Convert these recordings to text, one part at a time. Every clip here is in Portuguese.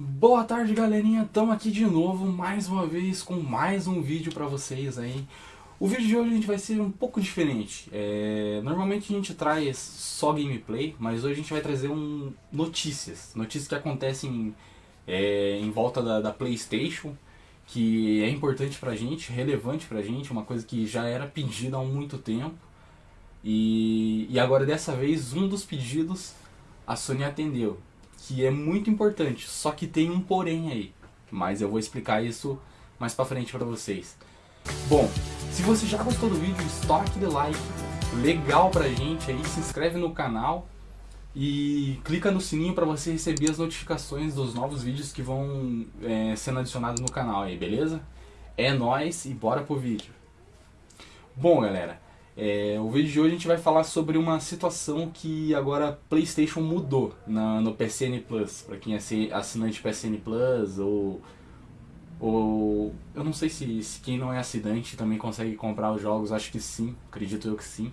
Boa tarde galerinha, estamos aqui de novo, mais uma vez, com mais um vídeo pra vocês aí. O vídeo de hoje a gente vai ser um pouco diferente. É... Normalmente a gente traz só gameplay, mas hoje a gente vai trazer um... notícias. Notícias que acontecem é... em volta da, da Playstation, que é importante pra gente, relevante pra gente, uma coisa que já era pedida há muito tempo. E, e agora dessa vez um dos pedidos a Sony atendeu que é muito importante, só que tem um porém aí. Mas eu vou explicar isso mais pra frente pra vocês. Bom, se você já gostou do vídeo, estoura aquele like legal pra gente aí, se inscreve no canal e clica no sininho para você receber as notificações dos novos vídeos que vão é, sendo adicionados no canal aí, beleza? É nóis e bora pro vídeo. Bom galera, é, o vídeo de hoje a gente vai falar sobre uma situação que agora PlayStation mudou na, no PSN Plus. Para quem é assinante PSN Plus ou, ou eu não sei se, se, quem não é assinante também consegue comprar os jogos. Acho que sim, acredito eu que sim.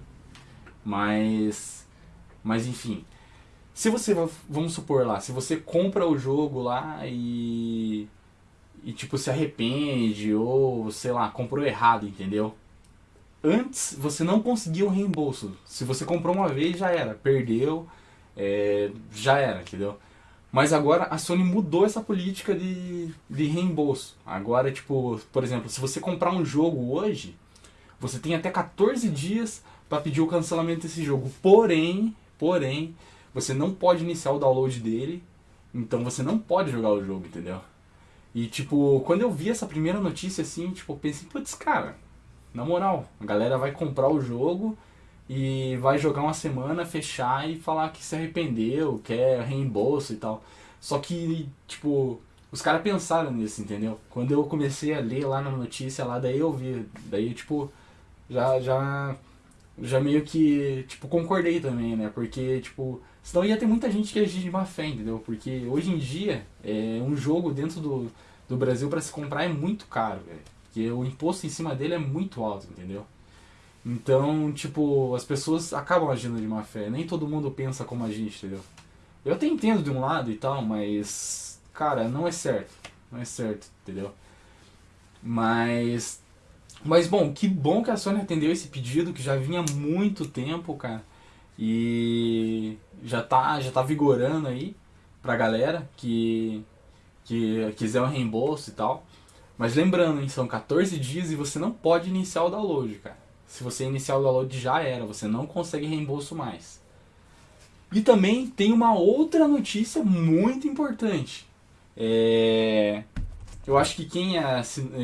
Mas, mas enfim, se você vamos supor lá, se você compra o jogo lá e e tipo se arrepende ou sei lá comprou errado, entendeu? Antes, você não conseguia o reembolso. Se você comprou uma vez, já era. Perdeu, é, já era, entendeu? Mas agora a Sony mudou essa política de, de reembolso. Agora, tipo, por exemplo, se você comprar um jogo hoje, você tem até 14 dias para pedir o cancelamento desse jogo. Porém, porém, você não pode iniciar o download dele, então você não pode jogar o jogo, entendeu? E tipo, quando eu vi essa primeira notícia assim, tipo, eu pensei, putz, cara, na moral, a galera vai comprar o jogo e vai jogar uma semana, fechar e falar que se arrependeu, quer reembolso e tal. Só que, tipo, os caras pensaram nisso, entendeu? Quando eu comecei a ler lá na notícia lá, daí eu vi, daí, tipo, já, já, já meio que, tipo, concordei também, né? Porque, tipo, senão ia ter muita gente que agir de má fé, entendeu? Porque hoje em dia, é, um jogo dentro do, do Brasil para se comprar é muito caro, velho. Porque o imposto em cima dele é muito alto, entendeu? Então, tipo, as pessoas acabam agindo de má fé. Nem todo mundo pensa como a gente, entendeu? Eu até entendo de um lado e tal, mas, cara, não é certo. Não é certo, entendeu? Mas, mas bom, que bom que a Sony atendeu esse pedido, que já vinha há muito tempo, cara. E já tá, já tá vigorando aí pra galera que, que quiser um reembolso e tal. Mas lembrando, são 14 dias e você não pode iniciar o download, cara. Se você iniciar o download já era, você não consegue reembolso mais. E também tem uma outra notícia muito importante. É... Eu acho que quem, é,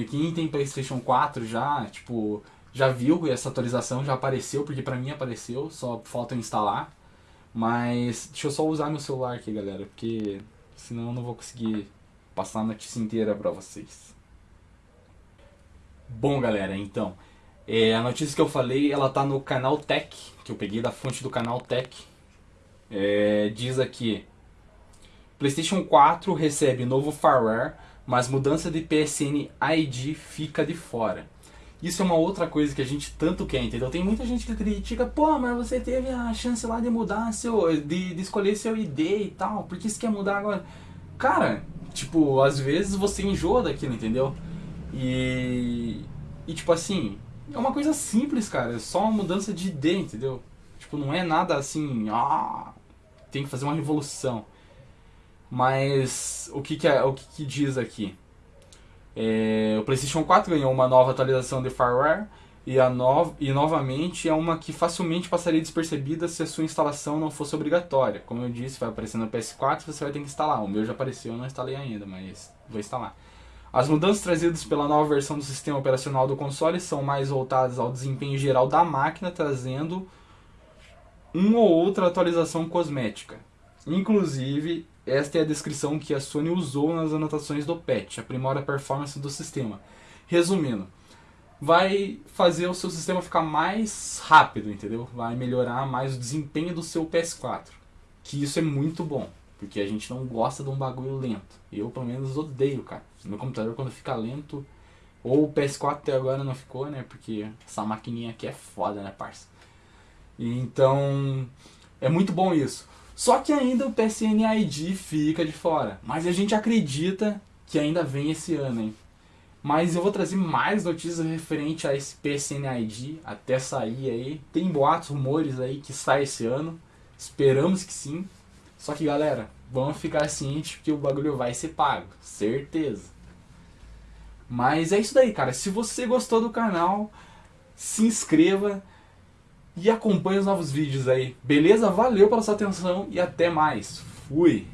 quem tem Playstation 4 já, tipo, já viu essa atualização, já apareceu, porque pra mim apareceu, só falta eu instalar. Mas deixa eu só usar meu celular aqui, galera, porque senão eu não vou conseguir passar a notícia inteira pra vocês. Bom, galera, então, é, a notícia que eu falei, ela tá no canal Tech, que eu peguei da fonte do canal Tech. É, diz aqui, PlayStation 4 recebe novo firmware, mas mudança de PSN ID fica de fora. Isso é uma outra coisa que a gente tanto quer, entendeu? Tem muita gente que critica, pô, mas você teve a chance lá de mudar seu, de, de escolher seu ID e tal, por que você quer mudar agora? Cara, tipo, às vezes você enjoa daquilo, entendeu? E, e tipo assim, é uma coisa simples, cara. É só uma mudança de ID, entendeu? Tipo, não é nada assim, ah, tem que fazer uma revolução. Mas o que, que, é, o que, que diz aqui? É, o PlayStation 4 ganhou uma nova atualização de firmware e, a no, e novamente é uma que facilmente passaria despercebida se a sua instalação não fosse obrigatória. Como eu disse, vai aparecer no PS4 você vai ter que instalar. O meu já apareceu, eu não instalei ainda, mas vou instalar. As mudanças trazidas pela nova versão do sistema operacional do console são mais voltadas ao desempenho geral da máquina, trazendo uma ou outra atualização cosmética. Inclusive, esta é a descrição que a Sony usou nas anotações do patch, aprimora a performance do sistema. Resumindo, vai fazer o seu sistema ficar mais rápido, entendeu? Vai melhorar mais o desempenho do seu PS4, que isso é muito bom. Porque a gente não gosta de um bagulho lento. Eu, pelo menos, odeio, cara. Meu computador, quando fica lento... Ou o PS4 até agora não ficou, né? Porque essa maquininha aqui é foda, né, parça? Então, é muito bom isso. Só que ainda o PSN ID fica de fora. Mas a gente acredita que ainda vem esse ano, hein? Mas eu vou trazer mais notícias referente a esse PSN ID até sair aí. Tem boatos, rumores aí que sai esse ano. Esperamos que sim. Só que galera, vamos ficar cientes que o bagulho vai ser pago. Certeza. Mas é isso daí, cara. Se você gostou do canal, se inscreva e acompanhe os novos vídeos aí. Beleza? Valeu pela sua atenção e até mais. Fui!